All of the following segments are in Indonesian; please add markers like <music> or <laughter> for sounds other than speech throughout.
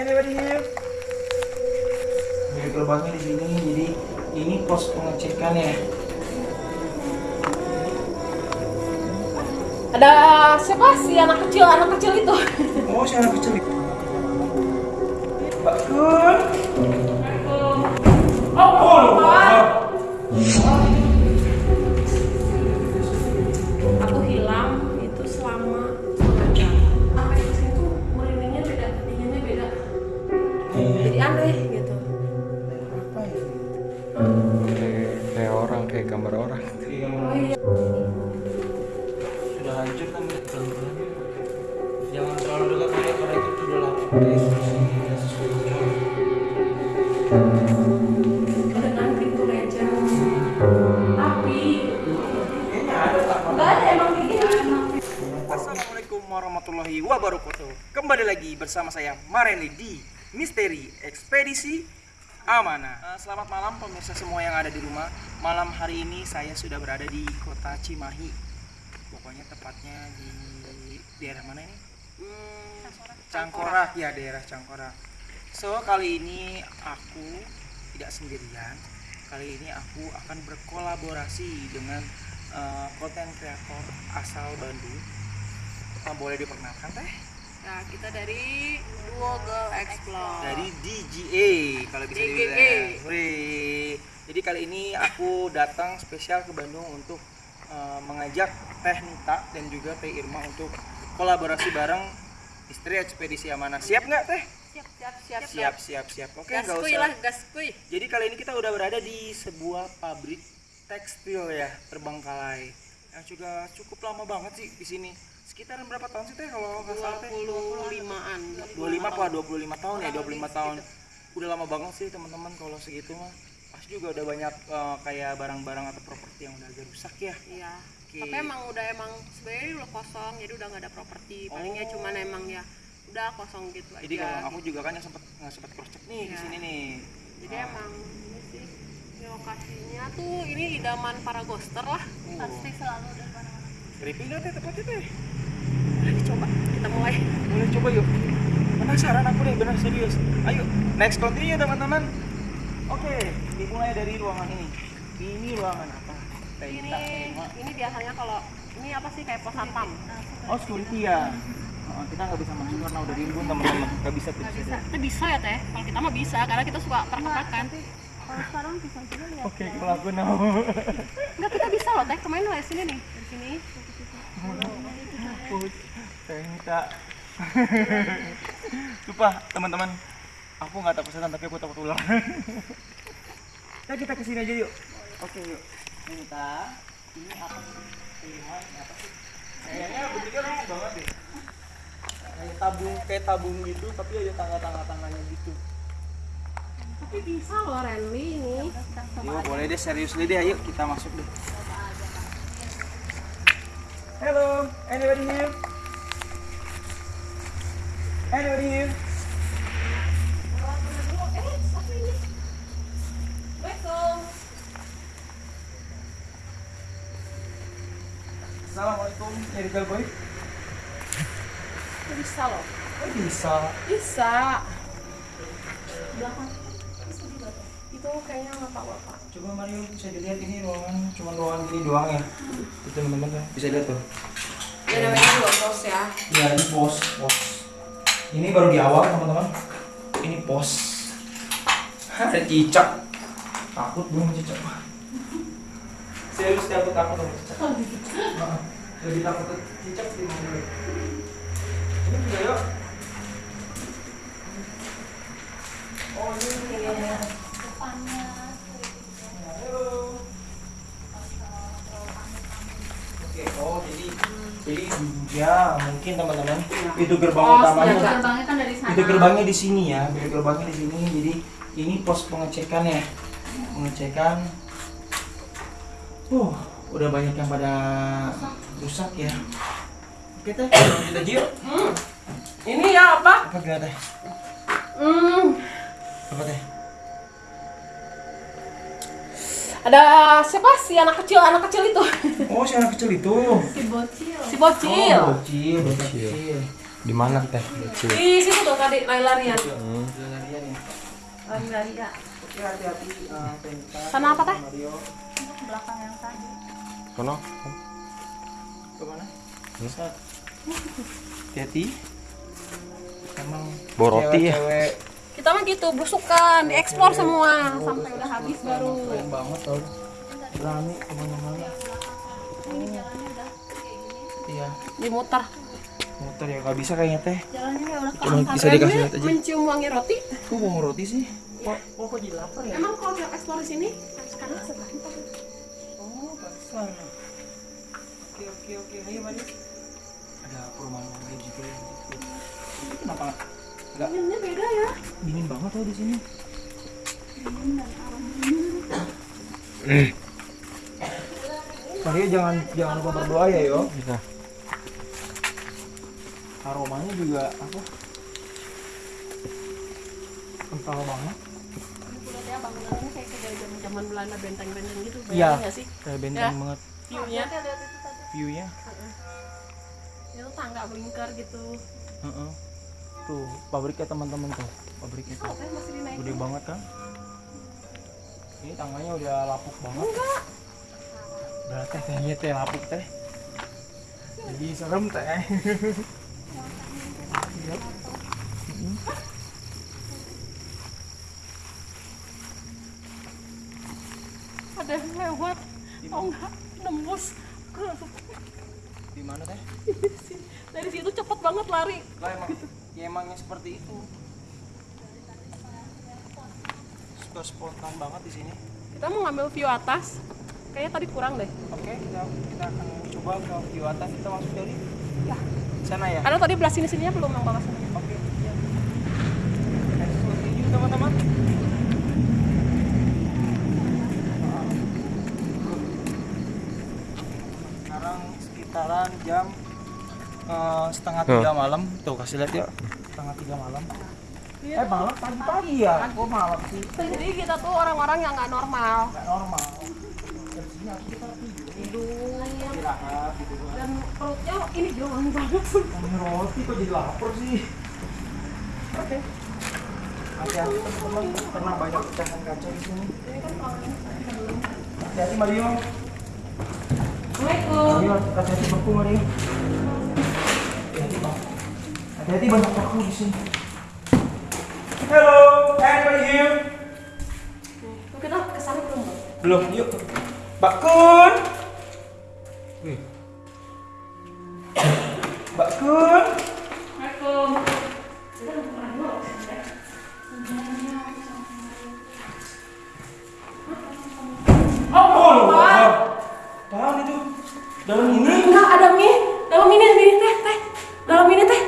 Anybody here? Jadi gerobaknya di sini, jadi ini pos pengecekan ya. Ada siapa si anak kecil, anak kecil itu? <laughs> Oh, si anak kecil Bagus. Oh, oh. Kembali lagi bersama saya Mareli di Misteri Ekspedisi Amanah. Eh, Selamat malam pemirsa semua yang ada di rumah. Malam hari ini saya sudah berada di kota Cimahi. Pokoknya tepatnya di daerah mana ini? Hmm, Cangkorak ya daerah Cangkorak So kali ini aku tidak sendirian. Kali ini aku akan berkolaborasi dengan eh, konten kreator asal Bandung. Apa boleh diperkenalkan teh Nah, kita dari Duo Girl Explore. dari DGA kalau bisa DGA. dibilang Wih. jadi kali ini aku datang spesial ke Bandung untuk eh, mengajak Teh Nita dan juga Teh Irma untuk kolaborasi bareng Istri Ekspedisi Amanah siap nggak Teh siap siap siap siap siap siap oke nggak Gaskuy usah lah, gaskuy. jadi kali ini kita udah berada di sebuah pabrik tekstil ya terbengkalai yang juga cukup lama banget sih di sini sekitaran berapa tahun sih teh kalau nggak salah teh 25-an. 25 apa 25 tahun ya 25 tahun udah lama banget sih teman-teman kalau segitu mah pasti juga udah banyak eh, kayak barang-barang atau properti yang udah agak rusak ya Iya. Oke. Tapi emang udah emang sebenarnya udah kosong, jadi udah nggak ada properti. Palingnya Oh. cuman emang ya udah kosong gitu aja. jadi kalau aku juga kan yang sempat nggak sempat cross check nih di Iya. sini nih Jadi emang ini sih ini lokasinya tuh ini idaman para ghoster lah. Pasti selalu ada mana-mana. creepy nggak teh tempatnya teh kita mulai. boleh coba yuk penasaran aku nih benar serius ayo next continue teman-teman oke dimulai dari ruangan ini ini ruangan apa Teh Ini Irma. ini biasanya kalau ini apa sih kayak pos satpam. oh security ya Oh, kita nggak bisa masuk karena udah rimbun teman-teman nggak bisa tuh bisa Kita bisa ya teh. Kalau kita mah bisa karena kita suka perkepakan. Kalau sekarang bisa juga ya. oke kalau aku mau Enggak kita bisa loh teh. Kemarin dari sini nih sini. Ita. Sumpah teman-teman, aku nggak takut setan tapi aku takut ular. Nah kita ke sini aja yuk. Oke yuk. Ita, ini apa sih? Pilihan apa sih? Kayaknya bentuknya lucu banget deh. Kayak tabung, kayak tabung gitu, tapi ada tangga-tangga tangganya gitu. Tapi bisa loh Renly ini. Yuk boleh deh serius deh ayo kita masuk deh. Hello, anybody here? Anybody here? Assalamualaikum, medical boy. Bisa loh. Oh bisa. Bisa. Belakang. Itu kayaknya apa. Coba Mario bisa dilihat ini ruangan, cuma ruangan gini doang ya. Itu teman-teman ya. Bisa lihat tuh. Ya namanya dua pos ya. Ya ini pos, pos. Ini baru di awal teman-teman. Ini pos. Ada cicak. Takut belum cicak. Serius takut takut sama cicak. Heeh. Lebih takut cicak sih. Ini juga yuk. Oh ini. Halo. Oke, oh jadi jadi ya mungkin teman-teman itu gerbang Oh, utamanya. Gerbangnya kan dari sana. Itu gerbangnya di sini ya, biar gerbangnya di sini. Jadi ini pos pengecekan ya, pengecekan. Uh, udah banyak yang pada rusak ya. Oke teh, lanjut aja yuk. Ini ya apa? Apa teh? Hmm. Apa teh? Ada siapa sih anak kecil anak kecil itu? <laughs> Oh, si anak kecil itu. Si bocil. Si bocil. Oh, bocil, bocil. di mana teh kecil Di situ tuh tadi lari-larian. Hmm. Enggak enggak Oke, hati-hati eh. Sana apa, Teh? Belakang yang tadi Kono. Ke mana? Hmm? Hati-hati. Emang Boroti ya? cewek-cewek Kita mah gitu, belusukan, diekspor semua sampai udah habis baru. keren banget tau. Berani ke mana-mana. ini jalannya udah kayak gini Iya, Dimuter. motor ya nggak bisa kayaknya teh. jalannya kayak udah Cuma bisa dikasih lihat aja. mencium wangi roti. Kok mau roti sih? Kok kok kok jadi lapar ya? Emang kalau kita eksplor sini sekarang itu Oh, pantesan. Oke, oke, oke. Ayo, mari. Ada perumahan warga juga gitu. Ini Kenapa nggak Anginnya beda ya. dingin banget tau di sini? Mario jangan jangan lupa berdoa ya yo. Bisa. Aromanya juga apa? Kental banget. Udah ya bangunannya kayak kayak zaman Belanda benteng-benteng gitu. Iya. Bayangin nggak sih? Kayak benteng Ya. banget View-nya. view-nya. Itu tangga melingkar gitu. Heeh. Tuh, pabriknya teman-teman tuh. Pabriknya tuh. Gede banget kan? Ini tangganya udah lapuk banget. Enggak. Udah teh kayaknya teh lapuk teh. Jadi serem teh. <laughs> Ada yang lewat. Oh enggak, nembus ke Di mana teh? dari situ cepet banget lari. Lah emang ya emangnya seperti itu. Suka spontan banget di sini. Kita mau ngambil view atas. Kayaknya tadi kurang deh. Oke, kita kita akan coba ke view atas kita masuk dari ya sana ya. Karena tadi belah sini sininya belum bawah sana. Oke. Ya. Let's continue teman-teman. Sekarang sekitaran jam eh, setengah tiga malam. Tuh kasih lihat ya. Setengah tiga malam. Eh malam pagi-pagi ya? Kok malam sih? Jadi kita tuh orang-orang yang nggak normal. Nggak normal. Tidur. Gitu kan. Dan perutnya ini doang banget. Ini roti kok jadi lapar sih? Oke. Hati-hati teman-teman, karena banyak pecahan kaca di sini. Hati-hati Mario. Assalamualaikum. Mario, hati-hati beku. Hati-hati bang. Hati-hati banyak beku di sini. Hello, anybody here? Kita ke sana belum bang? Belum, yuk. Mbak Kun. Wih. Mbak Kun. Assalamualaikum. Oh, oh, Tahan itu. Dalam ini. Enggak ada mie. Dalam ini ini teh teh. Dalam ini teh.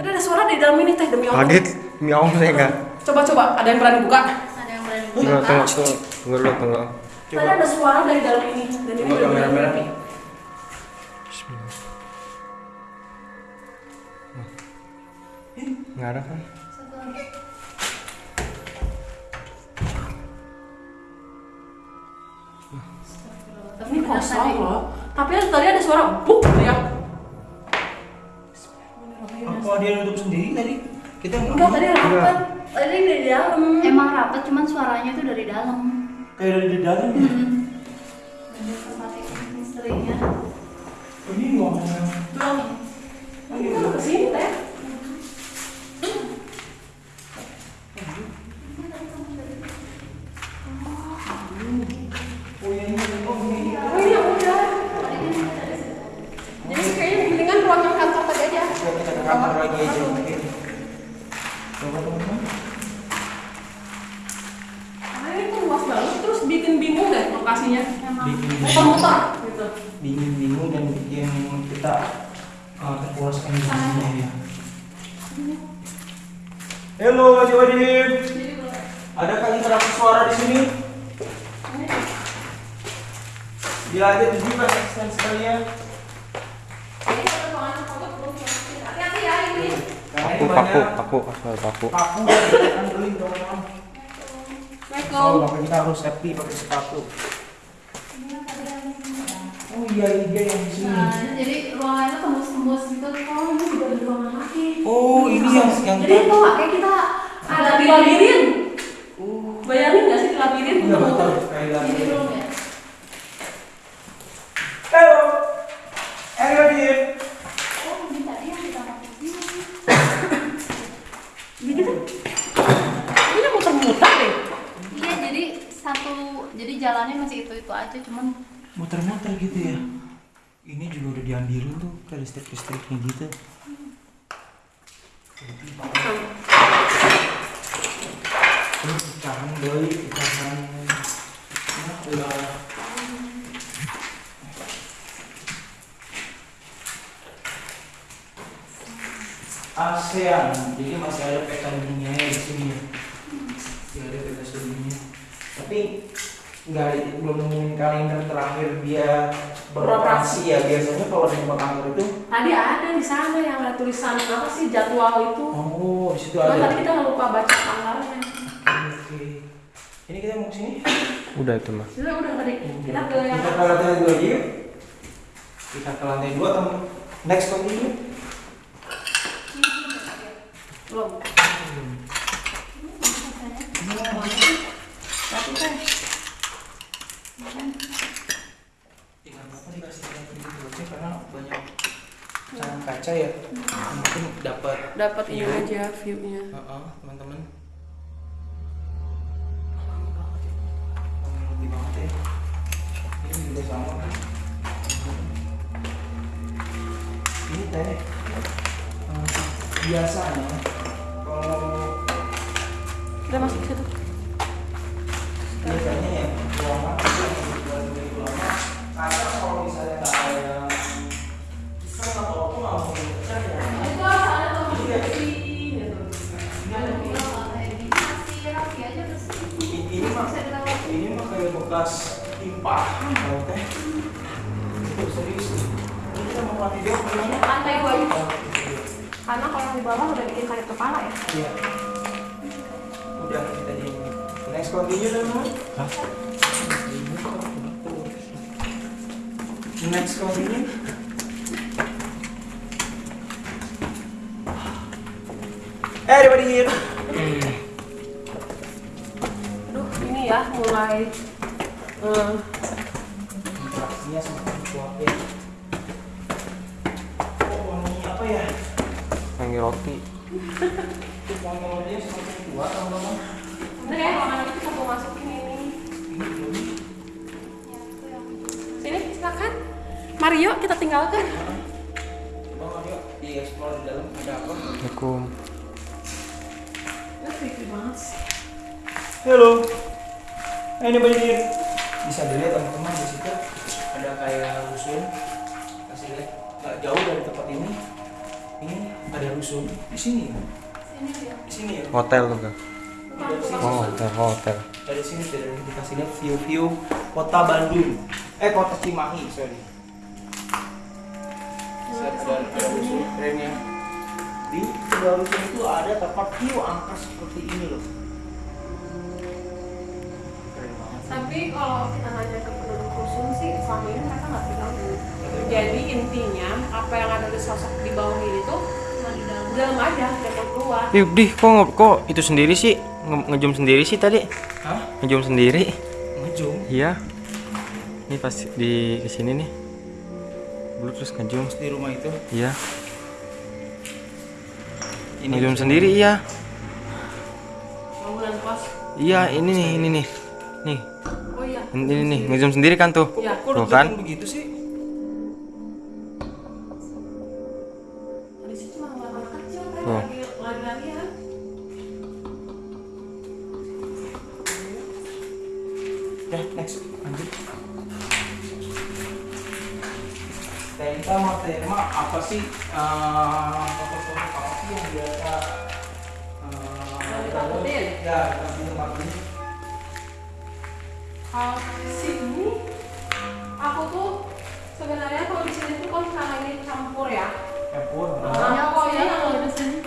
Tadi ada suara di dalam ini teh demi Allah. Kaget. Miau saya enggak. Coba coba. Ada yang berani buka? ada yang berani Tunggu, tunggu, tunggu. Tunggu dulu, tunggu. Tadi ada suara dari dalam ini. Dan ini Coba udah kamera benar merah. Bismillah. Nggak ada kan? Ini kosong loh. Tapi tadi ada suara buk ya. Apa dia nutup sendiri tadi? Kita Enggak tadi rapat. Tadi di dalam. emang rapat cuman suaranya tuh dari dalam kayak dari di dalam ya. dari tempat istrinya Oh, Ini ngomongnya. Belum. Kita ke sini teh. Oh ya ini oh ini. Oh ini yang udah. Jadi kayaknya mendingan ruangan kantor tadi aja. Coba kita ke kamar lagi aja mungkin. Coba teman-teman. Karena ini tuh luas banget terus bikin bingung deh lokasinya. Gitu. bingung bingung dan bikin kita uh, terpuaskan di sini ya. Halo, Haji Wadid. Adakah interaksi suara di sini? Dia aja tunjukkan asisten sekalian. Hati-hati ya ini. Karena Paku, ini paku, asal paku. paku beling Assalamualaikum. kita harus safety pakai sepatu. Oh iya iya yang di sini. nah jadi ruangannya tembus-tembus gitu oh ini juga ada ruangan lagi Oh ini yang yang jadi itu kayak kita Ada di labirin. Bayangin nggak sih di labirin muter-muter? Ini belum ya? Halo. Everybody here. Oh, ini tadi yang kita pakai <coughs> ini. Gitu. Ini muter-muter deh. Iya, jadi satu, jadi jalannya masih itu-itu aja, cuman Muter-muter gitu ya. Ini juga udah diambilin tuh ke listrik-listriknya gitu. Pecahan doi. Nah, udah. ASEAN, jadi masih ada peta dunia di sini. Masih ada peta dunia. Tapi nggak belum nemuin kalender terakhir dia beroperasi. ya biasanya kalau di tempat kantor itu? Tadi ada di sana yang ada tulisan apa sih jadwal itu. oh di situ ada. tadi kita nggak lupa baca tanggalnya. oke. Ini kita mau ke sini? Udah itu mah. Sudah udah tadi kita ke yang kita ke lantai dua aja yuk. Kita ke lantai dua atau next continue belum. Tapi kan dikasih karena banyak kaca ya. Mungkin dapat dapat ini aja view-nya. Heeh, teman-teman. Lama banget ya ini juga sama ini teh eh, biasanya kalau Udah masuk situ. biasanya bekas timpahan kalau teh itu serius ini kita mau mati dia gimana Lantai dua. Karena kalau di bawah udah bikin sakit kepala ya. iya udah kita di next continue dong Hah? next continue Everybody here. Aduh, ini ya mulai eh, Interaksinya semakin kuat ya. Oh, wangi apa ya? Wangi roti. Wangi rotinya semakin kuat, teman-teman. Ini kayak makanan itu kita mau masukin ini. Ini belum. Ya, itu yang Sini, silakan. Mario, kita tinggalkan. Bang Aryo, di explore di dalam ada apa? Assalamualaikum. Hello. Anybody here? Bisa dilihat teman-teman di situ ada kayak rusun. Kasih lihat nggak jauh dari tempat ini. Ini ada rusun di sini. sini dia. Di sini ya. Hotel tuh kan. Dari sini. Oh, hotel, hotel. Dari sini dari dikasih lihat view-view kota Bandung. Eh kota Cimahi, sorry. Ada ada rusun ya. Di sebelah rusun itu ada tempat view angka seperti ini loh. Tapi kalau kita nanya ke penduduk rusun sih, selama ini mereka nggak tinggal dulu. Jadi intinya apa yang ada di sosok di bawah ini tuh di dalam. aja, tidak keluar. Ih, di kok kok itu sendiri sih? Nge- ngejum sendiri sih tadi? Hah? Ngejum sendiri. Ngejum? Iya. Ini pas di ke sini nih. Dulu terus ngejum. di rumah itu. Iya. Ngejum sendiri iya. Bangunan kos. Iya, ini nih, ini nih. Nih. Ini nih, ngejum sendiri kan tuh. Iya. Kok Tuh kan? begitu sih? Di Tuh. lari-larian. Ya, next. Lanjut. Tema sama tema apa sih? eh, Foto-foto apa sih yang biasa eh, Yang ditakutin? Ya, ditakutin. Kalau di sini aku tuh sebenarnya kalau di sini tuh kan karena ini campur ya. Campur. Nah, pokoknya yang Kalau di sini.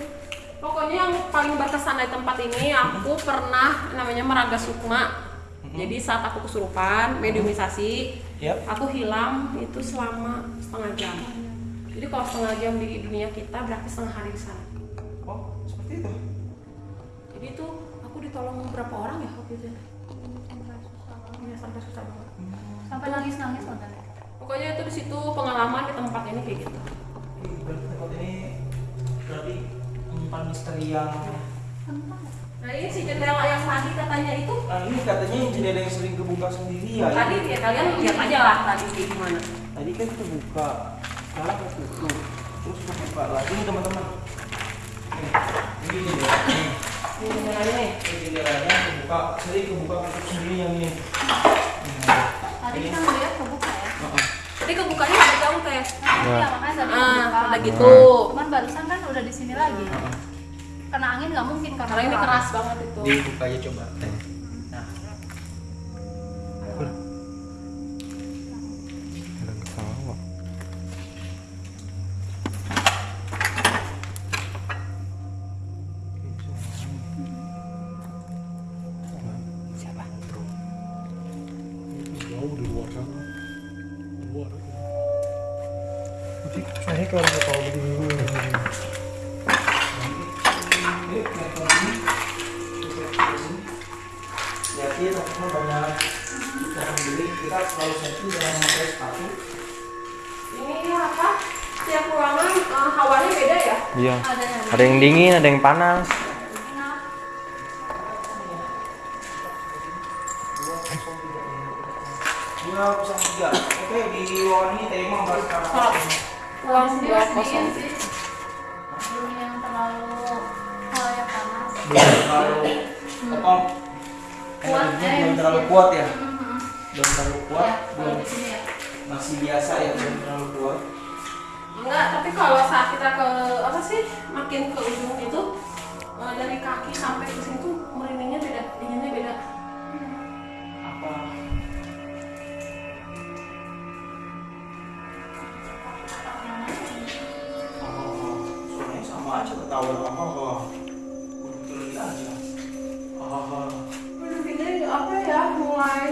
Pokoknya yang paling berkesan dari tempat ini aku pernah namanya Meraga Sukma. Jadi saat aku kesurupan, mediumisasi, Yap. aku hilang itu selama setengah jam. Jadi kalau setengah jam di dunia kita berarti setengah hari di sana. Oh, seperti itu. Jadi itu aku di tolong berapa orang ya waktu itu sampai susah banget Sampai nangis-nangis nonton. pokoknya itu di situ pengalaman di tempat ini kayak gitu Berarti tempat ini berarti menyimpan misteri yang nah ini si jendela yang tadi katanya itu Nah ini katanya jendela yang sering kebuka sendiri ya. tadi ya kalian lihat aja lah tadi kayak gimana Tadi kan kita buka, sekarang kita tutup, terus kita buka lagi nih teman-teman. Ini ya. nih, ini jendelanya ini jendelanya kebuka, sering kebuka tutup sendiri yang ini. Tadi kita ngeliat kebuka ya. Heeh. tadi kebukanya dari jauh teh Nah, iya makanya tadi ah kebuka. udah gitu Cuman barusan kan udah di sini lagi. Kena angin nggak mungkin karena karena ini keras banget itu Dibuka aja coba. Nah, hawanya beda ya Iya. ada yang Ada yang dingin, ada yang panas. enak. Dua kosong tiga. Oke di ruangan ini tema bahas Kalau sekarang. ruang Sendiri dua masih kosong dingin sih. Belum yang terlalu hal yang panas. Belum terlalu apa? Kuat, Energinya belum terlalu kuat ya. Belum terlalu kuat. Ya, Belum ya. masih biasa ya belum terlalu kuat. Enggak tapi kalau saat kita ke apa sih makin ke ujung itu eh, dari kaki sampai ke sini tuh merindingnya beda dinginnya beda Apa? Oh, suaranya sama aja apa kok. Aja. Ah, ini apa ya mulai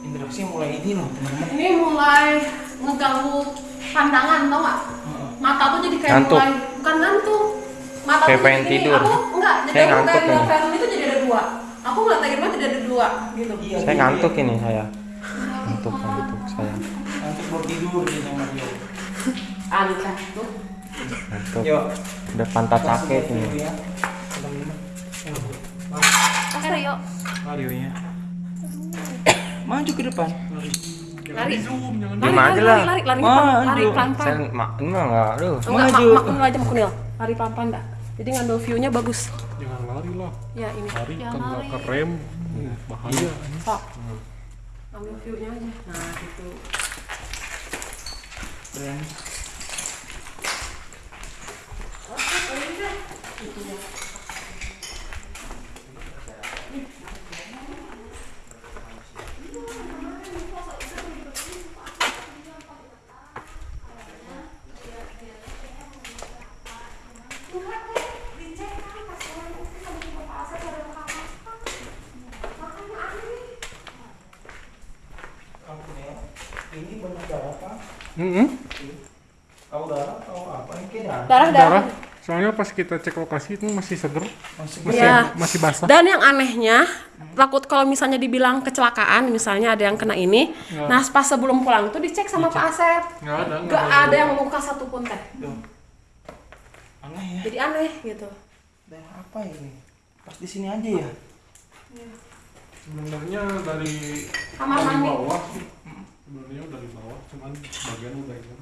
interaksi mulai ini loh ini mulai ngeganggu pandangan tau gak Heeh. mata tuh jadi kayak Ngantuk. mulai bukan ngantuk mata Kayak tuh pengen jadi gini. tidur. aku enggak jadi Saya aku ngantuk kayak ngeliat film itu jadi ada dua aku ngeliat Man jadi ada dua gitu Iya, Saya gitu ngantuk ya. ini saya. Ngantuk, ngantuk saya. Ngantuk mau tidur dia sama Rio. aneh tuh Ngantuk. Yuk. Udah pantat sakit ini. ya. Oke Rio. Radionya. Maju ke depan. Lari. Lari. Aja lari lari. lari Maju. lari pelan Saya pelan mak ini mah enggak, aduh. enggak mak Maju. mak aja mak kunil. Lari pelan pelan dah jadi ngambil view nya bagus. Jangan lari lah. Ya ini. Lari Jangan kan nggak lari. kerem bahaya. Sok. Ambil view nya aja. Nah gitu. Berani. Kamu ya, ini banyak darah apa? Heeh. Kau darah atau apa? Ini kayak darah. darah soalnya pas kita cek lokasi itu masih seger Masih masih Ya. masih basah Dan yang anehnya, takut kalau misalnya dibilang kecelakaan, misalnya ada yang kena ini, nah pas sebelum pulang itu dicek sama Pak Asep, nggak ada gak ada yang membuka satupun teh. Duh. Aneh ya. Jadi aneh gitu. Darah apa ini? Pas di sini aja ya. sebenarnya dari Kamar dari mandi. bawah sebenarnya dari bawah cuman bagian udah ini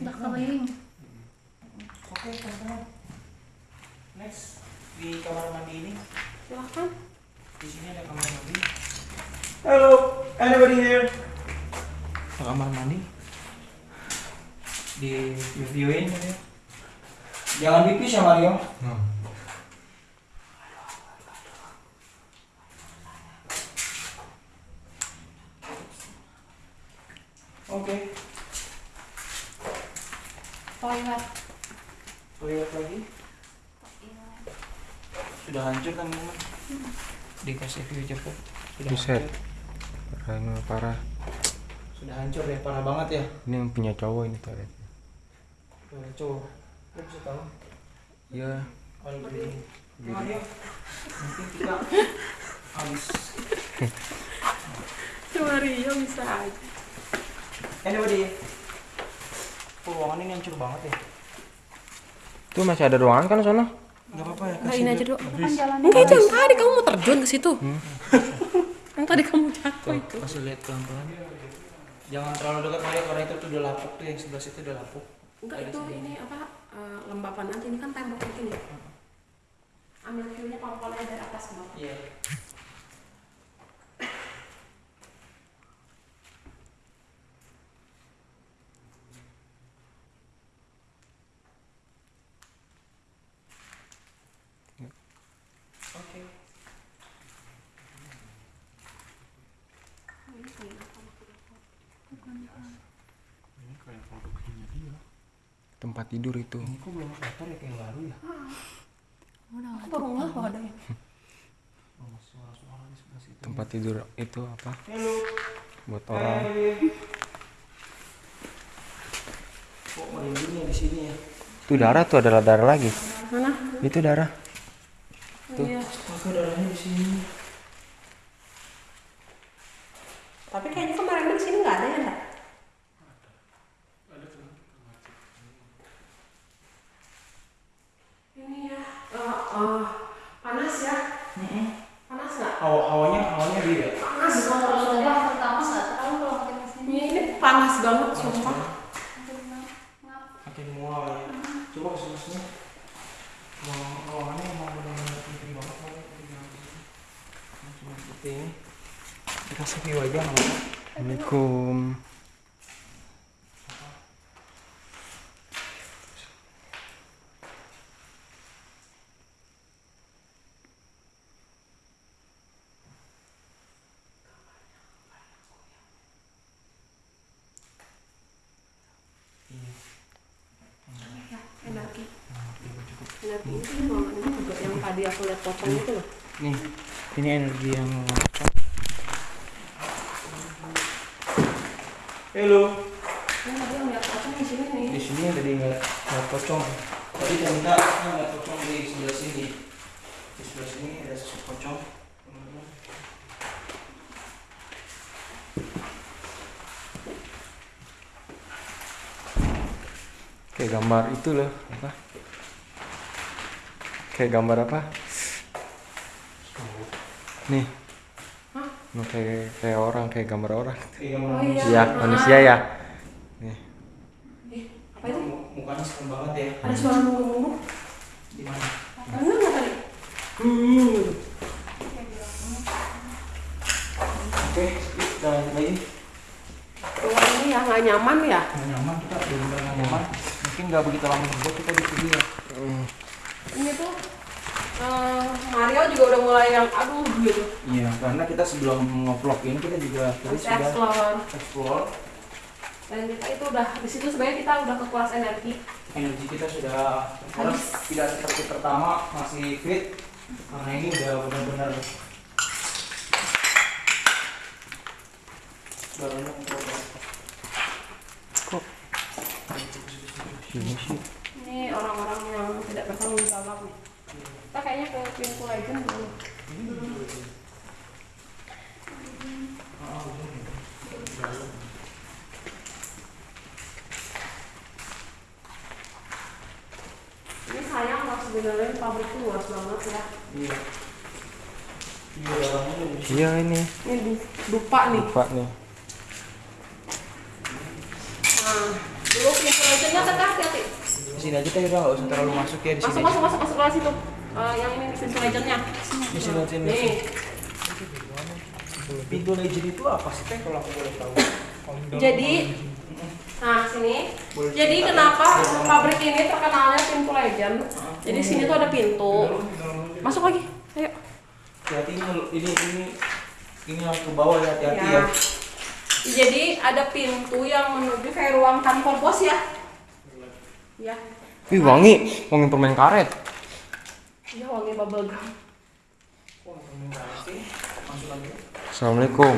Udah kering. Oke, teman-teman. Next di kamar mandi ini. Silahkan. Di sini ada kamar mandi. Hello, anybody here? Kamar mandi. Di reviewin ya. Jangan pipis ya Mario. Oke, Toilet. lihat lagi. Sudah hancur kan teman? Dikasih view cepet. Sudah Buset. hancur. Parah ini mah parah. Sudah hancur ya, parah banget ya. Ini yang punya cowok ini toilet. Cowok. Lu bisa tahu? Iya. Kalau begini. Nanti kita habis. Cuma Rio bisa aja. Anyway, Oh, ruangan ini hancur banget ya. Tuh masih ada ruangan kan sono? Gak apa-apa ya. Enggak ini aja dulu. Kan jalan Enggak itu yang tadi kamu mau terjun ke situ. yang tadi kamu jatuh itu. Kasih lihat pelan-pelan. Jangan terlalu dekat Maya karena itu tuh udah lapuk tuh yang sebelah situ udah lapuk. Enggak itu ini apa eh, lembapan aja ini kan tembok ini. Ambil view-nya aja dari atas bawah. Iya. Oke. Ini kayak produksinya dia. Tempat tidur itu. Ini kok belum kotor ya kayak baru ya? Aku baru nggak kalau ada yang Oh, suara-suara di sebelah situ. Tempat tidur itu apa? Halo. Buat orang. Kok merindingnya di sini ya? Itu darah tuh adalah darah lagi. mana? Itu darah. Iya. Astaga darahnya di sini. Tapi kayaknya kemarin di sini nggak ada ya, enggak? Ini ya, eh, panas ya? Panas nggak? Hawa hawanya hawanya beda. Panas banget. udah pertama nggak terlalu kalau ke sini Ini, ini panas banget sumpah. Makin mual ya. Coba ke sini sini. Ruang ruangannya emang benar-benar penting banget. Cuma seperti ini. Dikasih view aja nggak. Assalamualaikum. Energi. Energi itu ruangan ini juga yang tadi aku lihat pocong itu loh. Nih, ini energi yang Halo. Yang di sini nih. Di sini tadi nggak nggak pocong. Tadi ternyata nggak pocong di sebelah sini. Di sebelah sini ada sosok pocong. Kayak gambar itu loh, apa? Kayak gambar apa? Nih. Nah, kayak kayak orang, kayak gambar orang. Iya, Oh iya. Iya, manusia ya. Nih. Eh, apa itu? Mu- Mukanya serem banget ya. Ada suara nunggu-nunggu. Di mana? Bener nggak tadi? Oke, kita lagi. Ruangan ini ya nggak nyaman ya? Nggak nyaman kita benar-benar nggak nyaman. Mungkin nggak begitu lama juga kita di sini ya. Ini tuh eh, Mario juga udah mulai yang aduh gitu. Iya, karena kita sebelum ngevlog ini kita juga tadi Harus sudah explore. explore Dan kita itu udah di situ sebenarnya kita udah kekuras energi. energi kita sudah harus tidak seperti pertama masih fit karena ini udah benar-benar udah banyak progres. Ini sih. Ini orang-orang yang tidak bertanggung jawab nih. Kita kayaknya ke pintu legend dulu. Ini sayang loh sebenarnya pabrik itu luas banget ya. Iya. Iya. Iya ini. Ini dupa nih. Lupa nih. Nah, dulu pintu legendnya tetap hati-hati. Di sini aja kita udah nggak usah terlalu masuk ya di Masuk sini. masuk masuk masuk ke situ. Eh, yang ini pintu legendnya. Sini sini. Nih, Pintu legend itu apa sih teh kalau aku boleh tahu? jadi nah sini. Boleh Jadi kenapa ya? pabrik ini terkenalnya pintu legend? Jadi sini tuh ada pintu. Masuk lagi. Ayo. Hati-hati ini ini ini ini yang ke bawah ya hati-hati ya. Ya. Jadi ada pintu yang menuju kayak ruang kantor bos ya. Ya. Wih wangi, wangi permen karet. Iya wangi bubble gum. Masuk lagi. Assalamualaikum.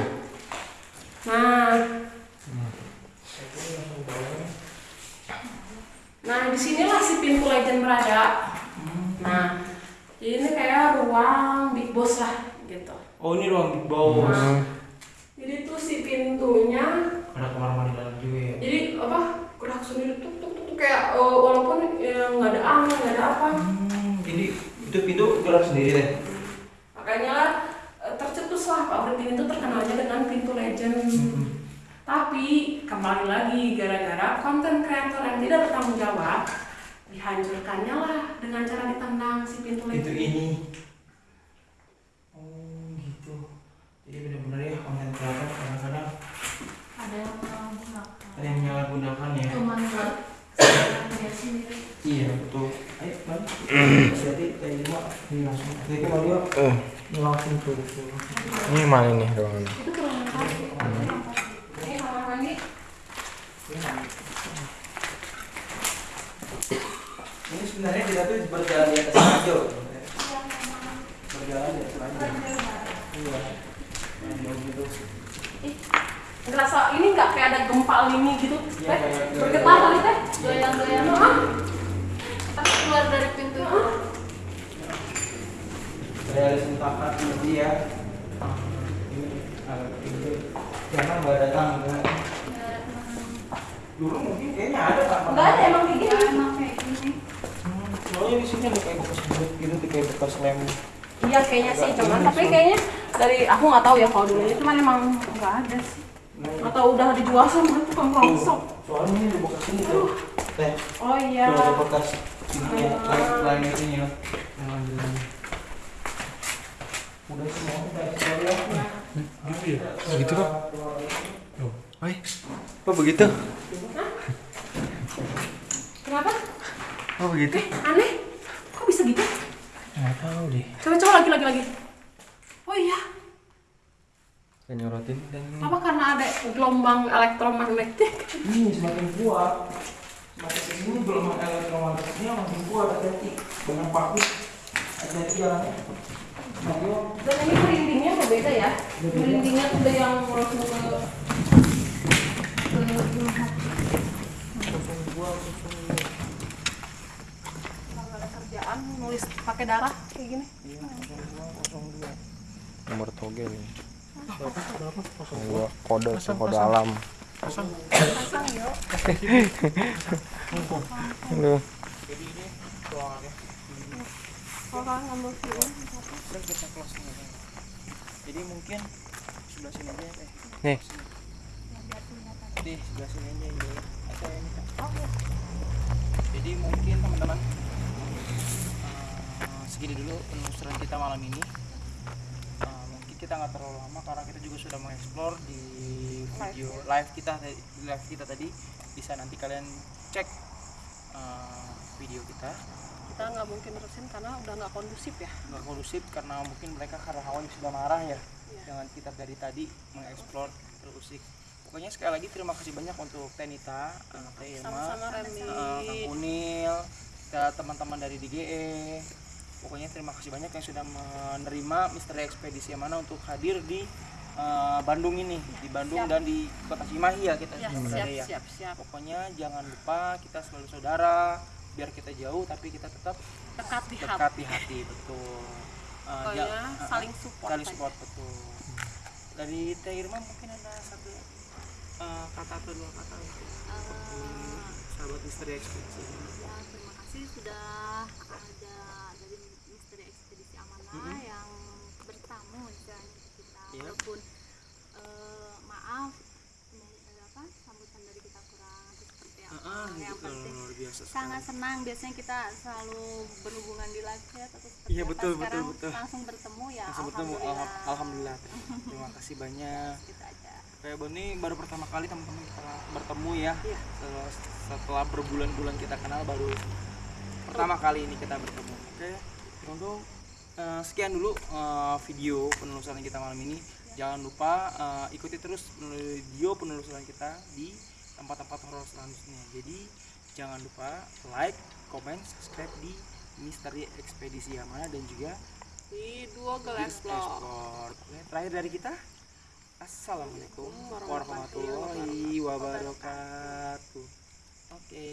Nah. Nah, di sinilah si pintu legend berada. Nah, Jadi ini kayak ruang big boss lah gitu. Oh ini ruang big boss. Nah, jadi tuh si pintunya, Ada kamar mandi dalam juga ya. jadi apa? Gerak sendiri tuk kayak eh, walaupun ya, nggak ada angin nggak ada apa. Hmm, jadi itu pintu gerak sendiri deh. Makanya lah eh, tercetus lah pabrik ini tuh terkenalnya dengan pintu legend. Tapi kembali lagi gara-gara konten kreator yang tidak bertanggung jawab dihancurkannya lah dengan cara ditendang si pintu legend. ini. Oh gitu. Jadi benar-benar ya konten kreator kadang-kadang ada yang menyalahgunakan ada yang menyalahgunakan ya. cuman buat kesenangan dia sendiri Iya betul. Ayo mari. Berarti kayak lima ini Eh, ini mana ruangan ini kamar mandi Ini sebenarnya kita tuh berjalan di atas. Berjalan di atas. Iya. Gitu. Ngerasa ini nggak kayak ada gempa lini gitu, Iya, teh? kayak- Bergetar kali teh? goyang-goyang Hah? Tapi keluar dari pintu Kayak ada sentakan berarti ya. Ini. Jangan nggak datang. nggak. Dulu mungkin kayaknya ada kan. Nggak ada emang kayak gini. emang kayak gini Hmm, Soalnya di sini ada kayak bekas but gitu, kayak bekas lem. Iya kayaknya sih, cuman tapi kayaknya dari aku nggak tahu ya kalau dulunya cuman emang nggak ada sih. Atau udah dijual sama tukang rongsok. Soalnya ini bekas ini tuh. Teh. Oh iya. Tuh ada bekas ini ya, lem lem ini ya. Yang ambilan. Udah semua udah ya. Gitu ya? Begitu kok? Oi, kok begitu? Kenapa? Oh begitu? Eh, aneh. Kok bisa gitu? Nggak tahu deh. Coba coba lagi lagi lagi. Oh iya. Kayak nyorotin dan Apa karena ada gelombang elektromagnetik? Ini semakin kuat. Semakin ke sini gelombang elektromagnetiknya makin kuat. Hati-hati. Banyak paku. Hati-hati jalannya. Mario. Dan ini merindingnya berbeda ya. Merindingnya tuh udah yang langsung ke Kalau ada kerjaan nulis pakai darah kayak gini. nomor toge nih. Gua kode kode alam. Pasang yuk. Aduh. Jadi ini kalian ngambil film, kita close nih. Jadi mungkin sebelah sini aja teh. Nih, Di sebelah sini aja ini. Atau ini. Jadi mungkin teman-teman eh, segini dulu penelusuran kita malam ini. Kita nggak terlalu lama karena kita juga sudah mengeksplor di video live kita live kita tadi. Bisa nanti kalian cek eh, video kita. kita nggak mungkin terusin karena udah nggak kondusif ya. nggak kondusif karena mungkin mereka karena hawa sudah marah ya dengan kita dari tadi mengeksplor terusik pokoknya sekali lagi terima kasih banyak untuk Tenita, eh, Teh Irma, Sama-sama Remi. eh, Kang Kunil, ke teman-teman dari DGE pokoknya terima kasih banyak yang sudah menerima misteri ekspedisi yang mana untuk hadir di eh, Bandung ini di Bandung Siap. dan di kota Cimahi ya kita Ya, siap, ya siap, siap. pokoknya jangan lupa kita selalu saudara biar kita jauh tapi kita tetap Dekat di hati. dekat di hati betul <laughs> Uh, Pokoknya ja- uh, saling support saling aja. support betul dari Teh Irma mungkin ada satu uh, kata atau dua kata untuk sahabat misteri ekspedisi. Ya, terima kasih sudah ada dari Misteri Ekspedisi Amanah Mm-mm. yang bertamu istilahnya ke kita. Iya. Walaupun eh, maaf ini apa sambutan dari kita kurang atau seperti apa. Ah, yang gitu, penting luar biasa sekali. Sangat senang. Biasanya kita selalu berhubungan di live chat atau seperti Iya, betul, betul, Sekarang betul. langsung bertemu ya Langsung bertemu. alhamdulillah. alham- alhamdulillah. <laughs> Terima kasih banyak. Gitu aja. kayak Boni baru pertama kali teman-teman kita bertemu ya. Iya. setelah, setelah berbulan-bulan kita kenal baru pertama kali ini kita bertemu. Oke untuk eh, sekian dulu eh, video penelusuran kita malam ini. Jangan lupa eh, ikuti terus video penelusuran kita di tempat-tempat horor selanjutnya. Jadi jangan lupa like comment subscribe di Misteri Ekspedisi Yamana dan juga Di dua gelas vlog. Explore. Terakhir dari kita Assalamualaikum warahmatullahi wabarakatuh. Oke.